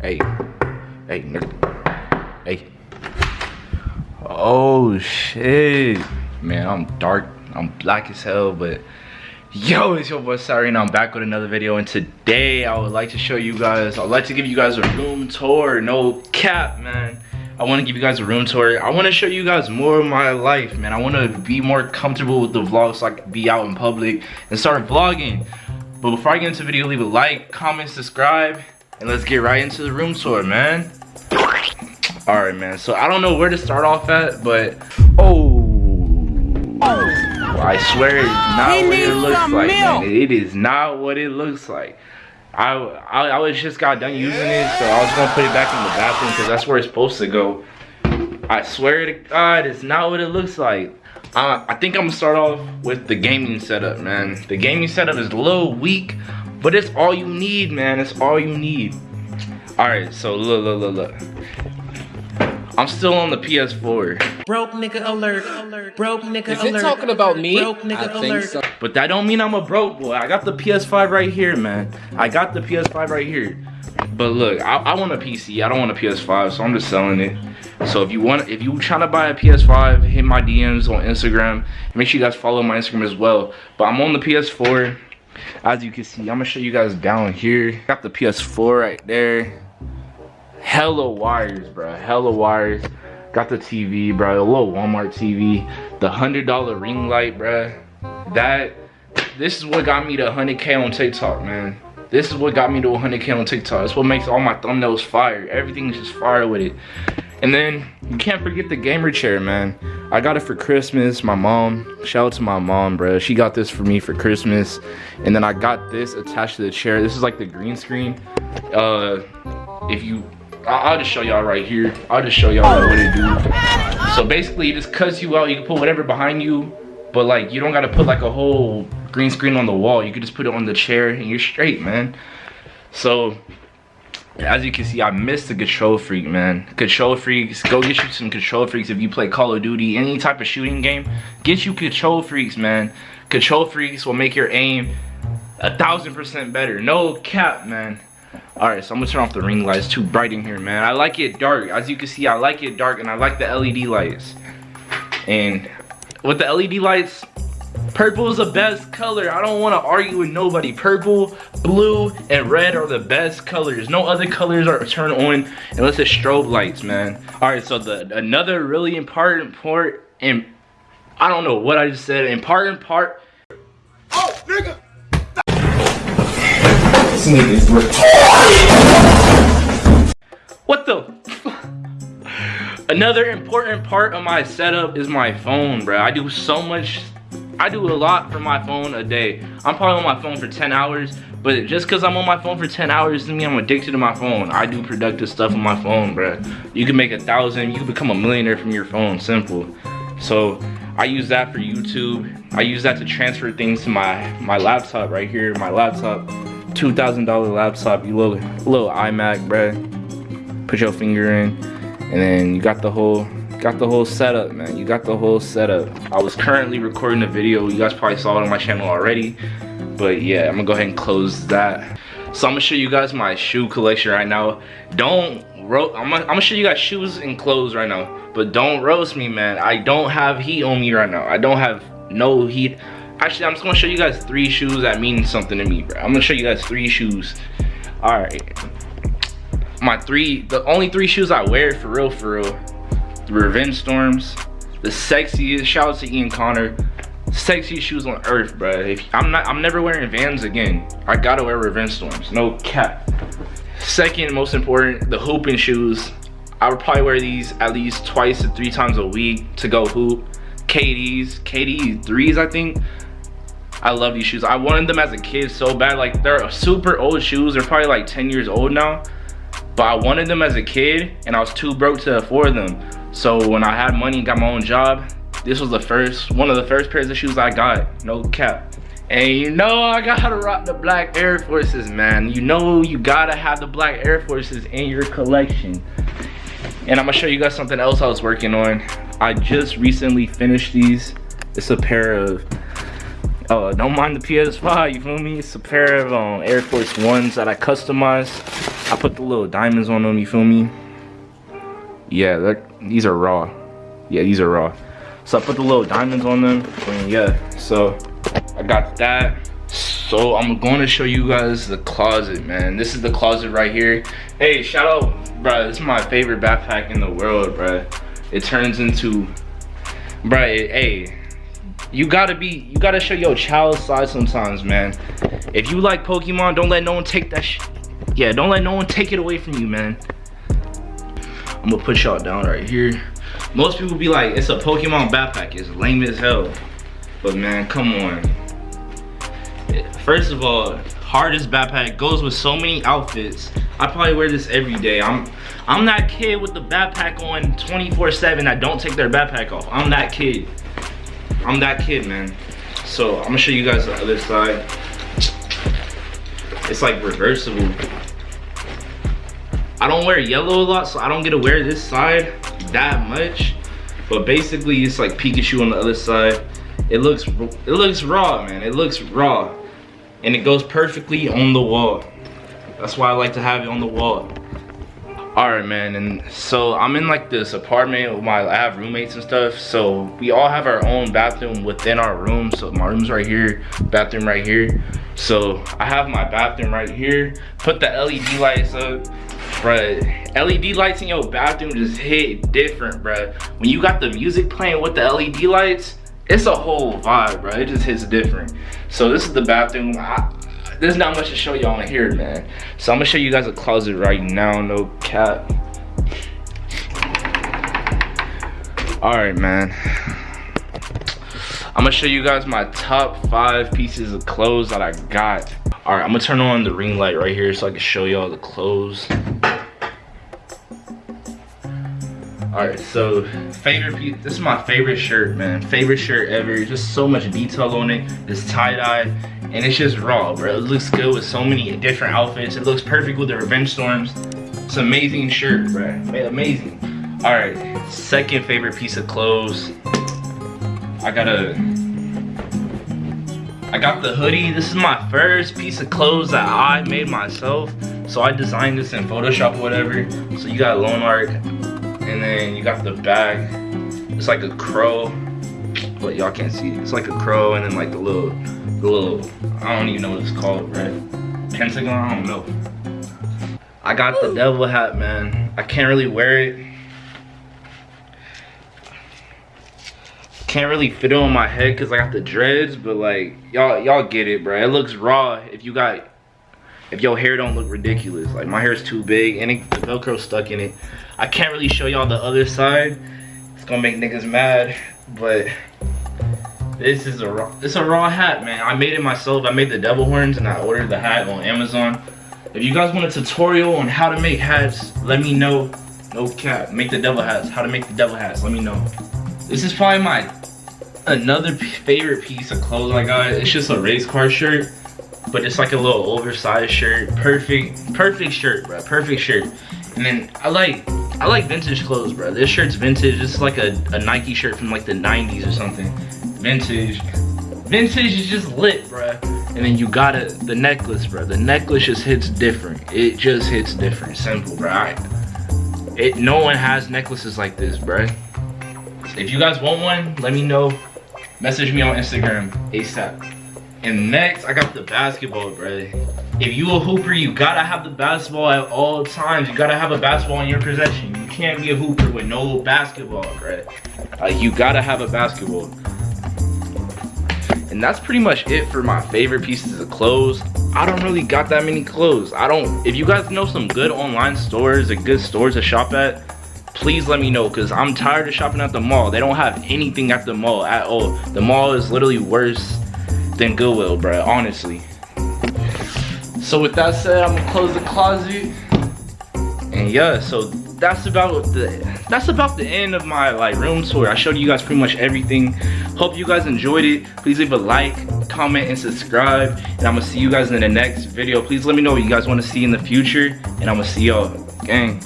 Hey. Hey, nigga. Hey. Oh, shit. Man, I'm dark. I'm black as hell, but... Yo, it's your boy and I'm back with another video and today I would like to show you guys, I'd like to give you guys a room tour, no cap man. I want to give you guys a room tour. I want to show you guys more of my life, man. I want to be more comfortable with the vlogs so be out in public and start vlogging. But before I get into the video, leave a like, comment, subscribe, and let's get right into the room tour, man. All right, man. So I don't know where to start off at, but oh, I swear it's not He what it looks like, milk. man. It is not what it looks like. I, I I was just got done using it, so I was gonna put it back in the bathroom because that's where it's supposed to go. I swear to God, it's not what it looks like. Uh, I think I'm gonna start off with the gaming setup, man. The gaming setup is a little weak, but it's all you need, man. It's all you need. All right, so look, look, look, look. I'm still on the PS4, Broke nigga alert. alert. Broke nigga Is alert. it talking about me? Broke nigga I think alert. so. but that don't mean I'm a broke boy. I got the PS5 right here, man. I got the PS5 right here. But look, I, I want a PC. I don't want a PS5, so I'm just selling it. So if you want, if you trying to buy a PS5, hit my DMs on Instagram. Make sure you guys follow my Instagram as well. But I'm on the PS4. As you can see, I'm gonna show you guys down here. Got the PS4 right there. Hella wires, bro. Hella wires. Got the TV, bro. A little Walmart TV. The hundred dollar ring light, bro. That. This is what got me to 100k on TikTok, man. This is what got me to 100k on TikTok. It's what makes all my thumbnails fire. everything's just fire with it. And then you can't forget the gamer chair, man. I got it for Christmas. My mom, shout out to my mom, bro. She got this for me for Christmas. And then I got this attached to the chair. This is like the green screen. Uh, if you, I- I'll just show y'all right here. I'll just show y'all what it do. So basically, it just cuts you out. You can put whatever behind you, but like you don't gotta put like a whole green screen on the wall. You can just put it on the chair and you're straight, man. So as you can see, I missed the KontrolFreek, man. KontrolFreeks, go get you some KontrolFreeks if you play Call of Duty, any type of shooting game. Get you KontrolFreeks, man. KontrolFreeks will make your aim a thousand percent better. No cap, man. Alright, so I'm gonna turn off the ring lights. Too bright in here, man. I like it dark. As you can see, I like it dark and I like the LED lights. And with the LED lights, Purple is the best color. I don't want to argue with nobody. Purple, blue, and red are the best colors. No other colors are turned on unless it's strobe lights, man. All right, so the another really important part, and I don't know what I just said. Important part. Oh, nigga! Sneak is What the? Another important part of my setup is my phone, bro. I do so much. I do a lot for my phone a day. I'm probably on my phone for 10 hours, but just because I'm on my phone for 10 hours doesn't mean I'm addicted to my phone. I do productive stuff on my phone, bro. You can make a thousand, you can become a millionaire from your phone, simple. So I use that for YouTube. I use that to transfer things to my, my laptop right here, my laptop. $2,000 laptop, you little, little iMac, bruh. Put your finger in, and then you got the whole got the whole setup man. You got the whole setup. I was currently recording a video. You guys probably saw it on my channel already. But yeah i'm gonna go ahead and close that. So i'm gonna show you guys my shoe collection right now. Don't ro I'm, I'm gonna show you guys shoes and clothes right now. But don't roast me man. I don't have heat on me right now. I don't have no heat. Actually i'm just gonna show you guys three shoes that mean something to me bro. I'm gonna show you guys three shoes. All right. My three the only three shoes i wear for real for real revenge storms the sexiest shout out to ian connor sexiest shoes on earth if i'm not i'm never wearing vans again i gotta wear revenge storms no cap second most important the hooping shoes i would probably wear these at least twice to three times a week to go hoop kds kd threes i think I love these shoes. I wanted them as a kid so bad. Like they're super old shoes. They're probably like 10 years old now. But I wanted them as a kid and I was too broke to afford them. So when I had money and got my own job, this was the first, one of the first pairs of shoes I got. No cap. And you know I gotta rock the black Air Forces, man. You know you gotta have the black Air Forces in your collection. And I'm gonna show you guys something else I was working on. I just recently finished these. It's a pair of Oh, don't mind the PS5, you feel me? It's a pair of um, Air Force Ones that I customized. I put the little diamonds on them, you feel me? Yeah, these are raw. Yeah, these are raw. So I put the little diamonds on them, and yeah, so I got that. So I'm going to show you guys the closet, man. This is the closet right here. Hey, shout out, bro. This is my favorite backpack in the world, bro. It turns into, bro, it, hey, you gotta be, you gotta show your child side sometimes, man. If you like Pokemon, don't let no one take that Yeah, don't let no one take it away from you, man. I'm gonna put y'all down right here. Most people be like, it's a Pokemon backpack. It's lame as hell. But man, come on. First of all, hardest backpack goes with so many outfits. I probably wear this every day. I'm I'm that kid with the backpack on 24-7 that don't take their backpack off. I'm that kid. I'm that kid, man. So I'm gonna show you guys the other side. It's like reversible. I don't wear yellow a lot, so I don't get to wear this side that much. But basically, it's like Pikachu on the other side. It looks, it looks raw, man. It looks raw. And it goes perfectly on the wall. That's why I like to have it on the wall. All right, man, and so I'm in like this apartment with my, I have roommates and stuff. So we all have our own bathroom within our room. So my room's right here, bathroom right here. So I have my bathroom right here. Put the LED lights up bruh. Led lights in your bathroom just hit different bruh. When you got the music playing with the led lights it's a whole vibe bruh. It just hits different. So this is the bathroom. I, there's not much to show y'all in here man. So i'm gonna show you guys a closet right now no cap. All right man. I'm gonna show you guys my top five pieces of clothes that i got all right i'm gonna turn on the ring light right here so i can show y'all the clothes. All right so favorite piece this is my favorite shirt man. Favorite shirt ever. Just so much detail on it. It's tie-dye and it's just raw bro. It looks good with so many different outfits. It looks perfect with the revenge storms. It's amazing shirt bro. Amazing. All right second favorite piece of clothes. I got a I got the hoodie. This is my first piece of clothes that I made myself. So I designed this in Photoshop or whatever. So you got Lone Arc, and then you got the bag. It's like a crow, but y'all can't see it. It's like a crow and then like the little, the little, I don't even know what it's called, right? Pentagon, I don't know. I got the devil hat, man. I can't really wear it. Can't really fit it on my head because I got the dreads, but like, y'all y'all get it, bro. It looks raw if you got if your hair don't look ridiculous. Like my hair is too big and it, the velcro stuck in it. I can't really show y'all the other side. It's gonna make niggas mad but this is a raw it's a raw hat man. I made it myself. I made the devil horns and i ordered the hat on amazon. If you guys want a tutorial on how to make hats let me know. No cap. Make the devil hats. How to make the devil hats. Let me know this is probably my another favorite piece of clothes i got it's just a race car shirt but it's like a little oversized shirt. Perfect perfect shirt bro perfect shirt. And then i like i like vintage clothes bro this shirt's vintage. It's like a, a nike shirt from like the 90s or something. Vintage. Vintage is just lit bro and then you got it the necklace bro the necklace just hits different. It just hits different. Simple bro it no one has necklaces like this bro if you guys want one let me know message me on instagram asap and next, I got the basketball, bro. If you a hooper, you gotta have the basketball at all times. You gotta have a basketball in your possession. You can't be a hooper with no basketball, bro. Like, you gotta have a basketball. And that's pretty much it for my favorite pieces of clothes. I don't really got that many clothes. I don't, if you guys know some good online stores and good stores to shop at, please let me know because I'm tired of shopping at the mall. They don't have anything at the mall at all. The mall is literally worse than Goodwill, bro, honestly. So with that said, I'm gonna close the closet. And yeah, so that's about the that's about the end of my like room tour. I showed you guys pretty much everything. Hope you guys enjoyed it. Please leave a like, comment, and subscribe. And I'm gonna see you guys in the next video. Please let me know what you guys want to see in the future. And I'm gonna see y'all. Gang.